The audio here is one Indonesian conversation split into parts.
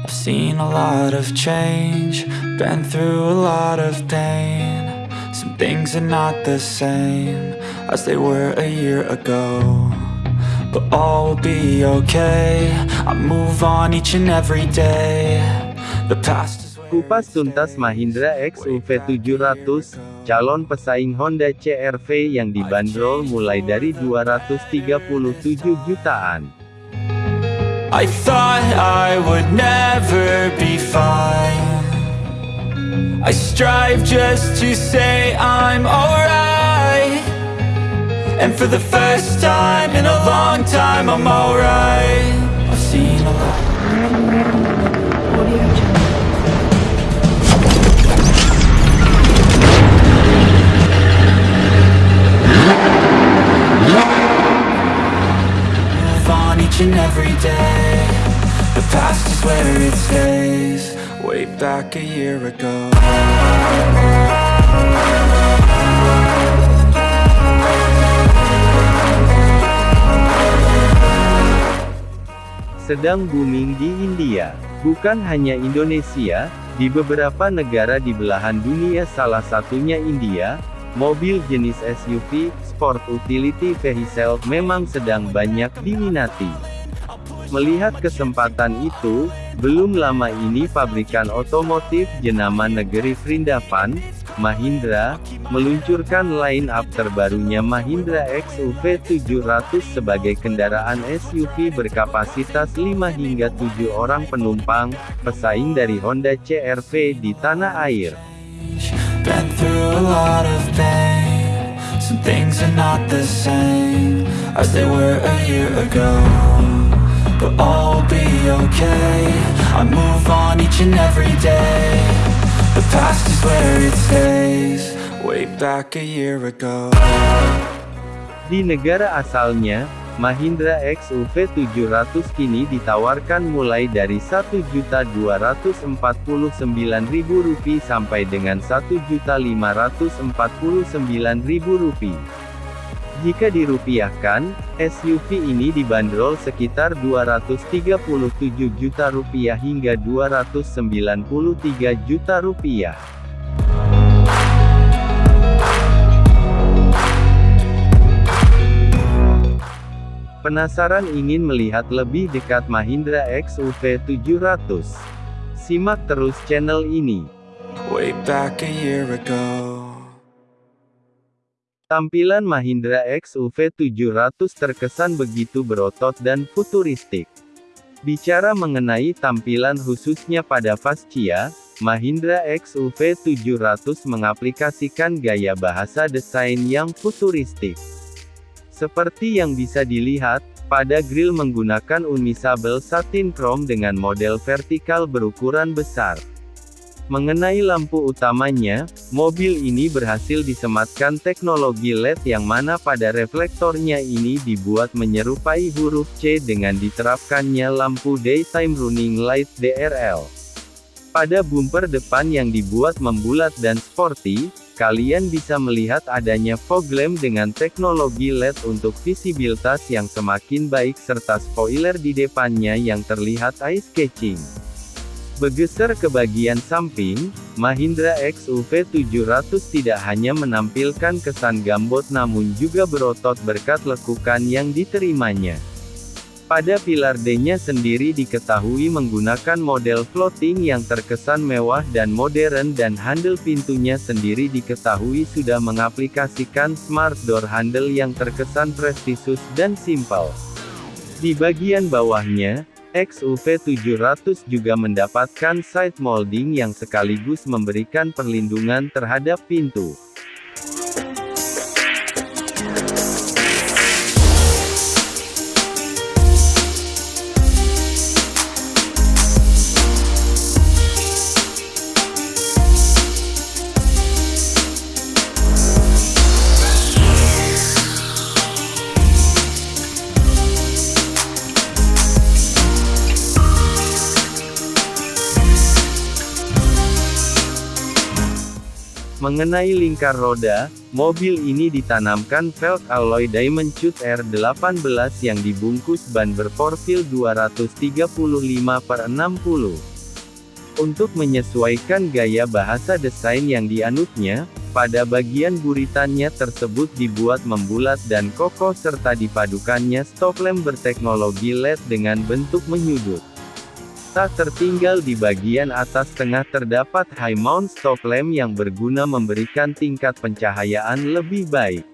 I've seen a lot of change, been through a lot of pain. Some things are not the same as they were a year ago. But all will be okay. I move on each and every day. The past is Kupas tuntas Mahindra XUV 700, calon pesaing Honda CR-V yang dibanderol mulai dari 237 jutaan. I thought I would never be fine. I strive just to say I'm alright. And for the first time in a long time, I'm alright. Back a year ago. sedang booming di India. Bukan hanya Indonesia, di beberapa negara di belahan dunia salah satunya India, mobil jenis SUV, Sport Utility Vehicle, memang sedang banyak diminati. Melihat kesempatan itu, belum lama ini pabrikan otomotif jenama negeri Vrindavan, Mahindra, meluncurkan line-up terbarunya Mahindra XUV 700 sebagai kendaraan SUV berkapasitas 5 hingga 7 orang penumpang, pesaing dari Honda CR-V di tanah air. Some things are not the same as they were a year ago. But all will be okay. I move on each and every day. The past is where it stays. Way back a year ago. Di negara asalnya, Mahindra XUV 700 kini ditawarkan mulai dari Rp1.249.000 sampai dengan Rp1.549.000. Jika dirupiahkan, SUV ini dibanderol sekitar 237 juta rupiah hingga 293 juta rupiah. Penasaran ingin melihat lebih dekat Mahindra XUV 700? Simak terus channel ini. Way back a year ago. Tampilan Mahindra XUV 700 terkesan begitu berotot dan futuristik. Bicara mengenai tampilan khususnya pada fascia, Mahindra XUV 700 mengaplikasikan gaya bahasa desain yang futuristik. Seperti yang bisa dilihat, pada grill menggunakan unmisable satin chrome dengan model vertikal berukuran besar. Mengenai lampu utamanya, mobil ini berhasil disematkan teknologi LED yang mana pada reflektornya ini dibuat menyerupai huruf C dengan diterapkannya lampu Daytime Running Light DRL. Pada bumper depan yang dibuat membulat dan sporty, kalian bisa melihat adanya fog lamp dengan teknologi LED untuk visibilitas yang semakin baik serta spoiler di depannya yang terlihat eye-catching. Bergeser ke bagian samping, Mahindra XUV 700 tidak hanya menampilkan kesan gambot namun juga berotot berkat lekukan yang diterimanya. Pada pilar D-nya sendiri diketahui menggunakan model floating yang terkesan mewah dan modern dan handle pintunya sendiri diketahui sudah mengaplikasikan smart door handle yang terkesan prestisius dan simpel. Di bagian bawahnya, XUV 700 juga mendapatkan side molding yang sekaligus memberikan perlindungan terhadap pintu. Mengenai lingkar roda, mobil ini ditanamkan velg alloy Diamond Cut R18 yang dibungkus ban berprofil 235 per 60. Untuk menyesuaikan gaya bahasa desain yang dianutnya, pada bagian buritannya tersebut dibuat membulat dan kokoh serta dipadukannya stop lamp berteknologi LED dengan bentuk menyudut. Tak tertinggal di bagian atas tengah terdapat high mount stop lamp yang berguna memberikan tingkat pencahayaan lebih baik.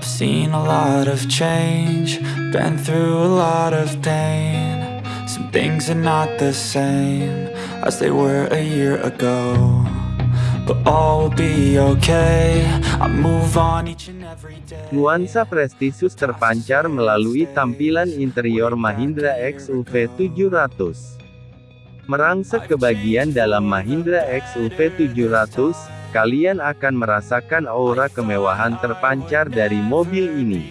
Seen a lot of change, been through a lot of pain. Some things are not the same as they were a year ago. Nuansa prestisius terpancar melalui tampilan interior Mahindra XUV 700. Merangsek ke bagian dalam Mahindra XUV 700, kalian akan merasakan aura kemewahan terpancar dari mobil ini.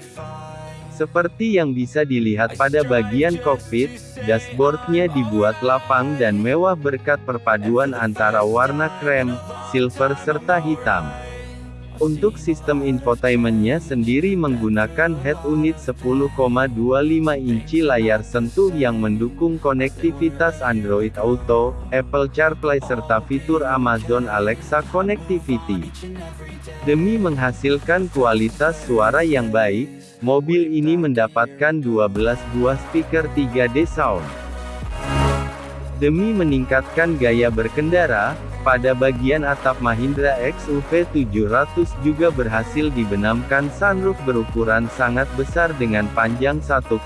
Seperti yang bisa dilihat pada bagian kokpit, dashboardnya dibuat lapang dan mewah berkat perpaduan antara warna krem, silver serta hitam. Untuk sistem infotainmentnya sendiri menggunakan head unit 10,25 inci layar sentuh yang mendukung konektivitas Android Auto, Apple CarPlay serta fitur Amazon Alexa Connectivity. Demi menghasilkan kualitas suara yang baik, mobil ini mendapatkan 12 buah speaker 3D sound. Demi meningkatkan gaya berkendara, pada bagian atap Mahindra XUV 700 juga berhasil dibenamkan sunroof berukuran sangat besar dengan panjang 1,3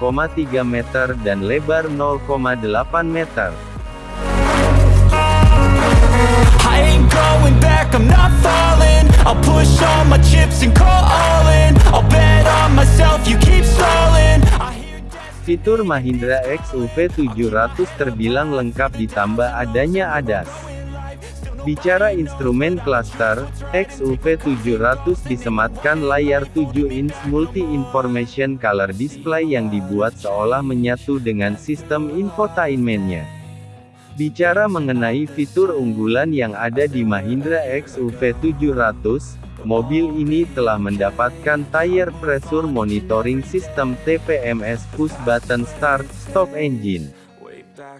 meter dan lebar 0,8 meter. I'll push all my chips and call all in. I'll bet on myself, you keep stalling Fitur Mahindra XUV 700 terbilang lengkap ditambah adanya ADAS. Bicara instrumen cluster, XUV 700 disematkan layar 7 inch multi-information color display yang dibuat seolah menyatu dengan sistem infotainmentnya. Bicara mengenai fitur unggulan yang ada di Mahindra XUV 700, mobil ini telah mendapatkan Tire Pressure Monitoring System TPMS Push Button Start Stop Engine.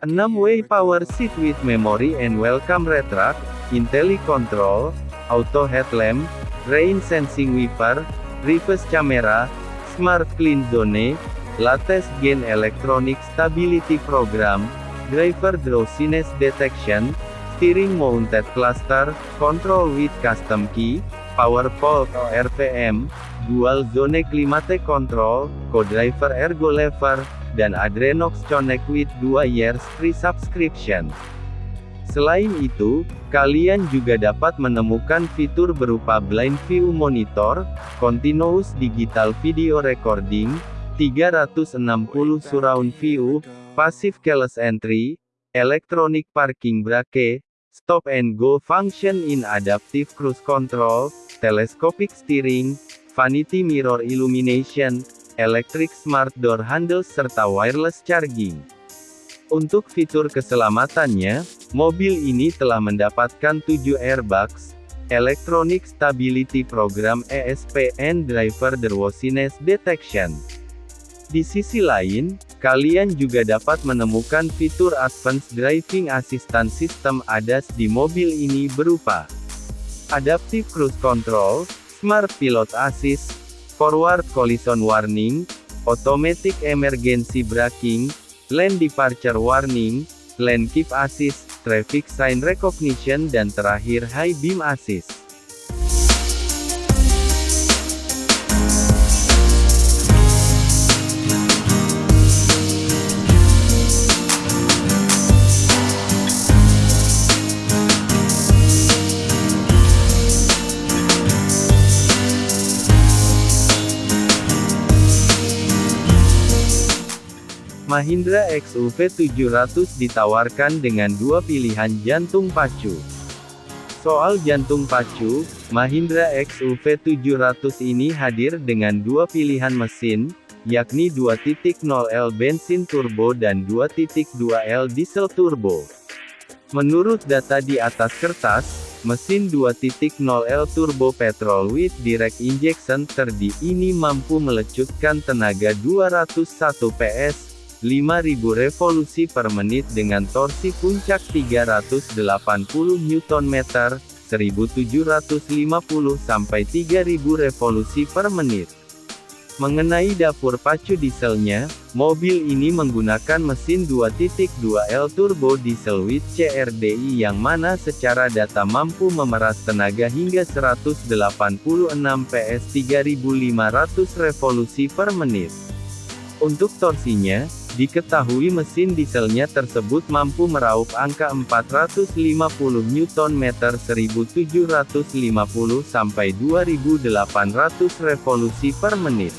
6-way power seat with memory and welcome retract, IntelliControl, auto headlamp, rain sensing wiper, reverse camera, smart clean zone, latest gen electronic stability program, driver drowsiness detection, steering mounted cluster, control with custom key, power pole RPM, dual zone climate control, co-driver ergo lever, dan Adrenox Connect with 2 years free subscription. Selain itu, kalian juga dapat menemukan fitur berupa blind view monitor, continuous digital video recording, 360 surround view, passive keyless entry, electronic parking brake, stop and go function in adaptive cruise control, telescopic steering, vanity mirror illumination, electric smart door handles serta wireless charging. Untuk fitur keselamatannya, mobil ini telah mendapatkan 7 airbags, Electronic Stability Program ESP and Driver Worthiness Detection. Di sisi lain, kalian juga dapat menemukan fitur Advanced Driving Assistance System ADAS di mobil ini berupa Adaptive Cruise Control, Smart Pilot Assist, Forward Collision Warning, Automatic Emergency Braking, Lane Departure Warning, Lane Keep Assist, Traffic Sign Recognition dan terakhir High Beam Assist. Mahindra XUV 700 ditawarkan dengan dua pilihan jantung pacu. Soal jantung pacu, Mahindra XUV 700 ini hadir dengan dua pilihan mesin, yakni 2.0L bensin turbo dan 2.2L diesel turbo. Menurut data di atas kertas, mesin 2.0L turbo petrol with direct injection terdi ini mampu melecutkan tenaga 201 PS, 5000 revolusi per menit dengan torsi puncak 380 Nm, 1750 sampai 3000 revolusi per menit. Mengenai dapur pacu dieselnya, mobil ini menggunakan mesin 2.2L turbo diesel with CRDI yang mana secara data mampu memeras tenaga hingga 186 PS 3500 revolusi per menit. Untuk torsinya, diketahui mesin dieselnya tersebut mampu meraup angka 450 Nm 1750 sampai 2800 revolusi per menit.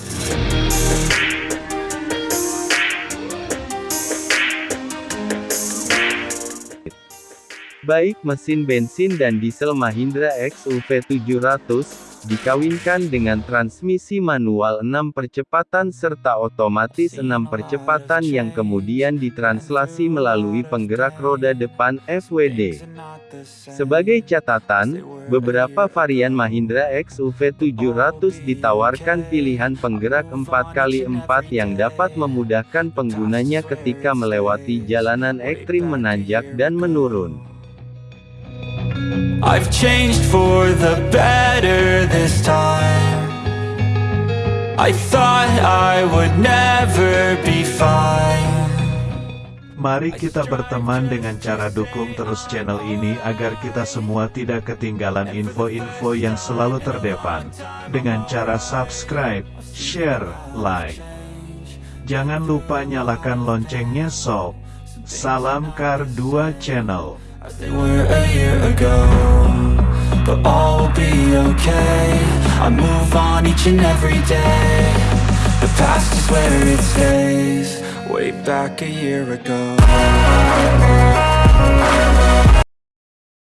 Baik mesin bensin dan diesel Mahindra XUV 700, dikawinkan dengan transmisi manual 6 percepatan serta otomatis 6 percepatan yang kemudian ditranslasi melalui penggerak roda depan FWD. Sebagai catatan, beberapa varian Mahindra XUV 700 ditawarkan pilihan penggerak 4x4 yang dapat memudahkan penggunanya ketika melewati jalanan ekstrim menanjak dan menurun. I've changed for the better this time. I thought I would never be fine. Mari kita berteman dengan cara dukung terus channel ini agar kita semua tidak ketinggalan info-info yang selalu terdepan. Dengan cara subscribe, share, like. Jangan lupa nyalakan loncengnya sob. Salam Kar 2 Channel as they were a year ago But all will be okay. I move on each and every day. The past is where it stays. Way back a year ago